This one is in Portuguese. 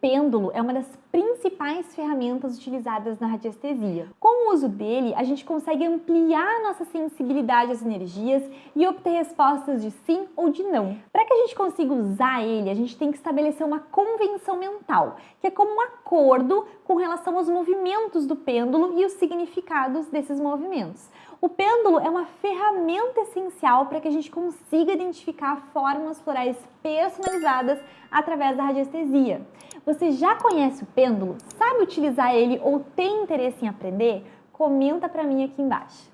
pêndulo é uma das principais ferramentas utilizadas na radiestesia. Com o uso dele, a gente consegue ampliar nossa sensibilidade às energias e obter respostas de sim ou de não. Para que a gente consiga usar ele, a gente tem que estabelecer uma convenção mental, que é como um acordo com relação aos movimentos do pêndulo e os significados desses movimentos. O pêndulo é uma ferramenta essencial para que a gente consiga identificar formas florais personalizadas através da radiestesia. Você já conhece o pêndulo? Sabe utilizar ele ou tem interesse em aprender? Comenta para mim aqui embaixo.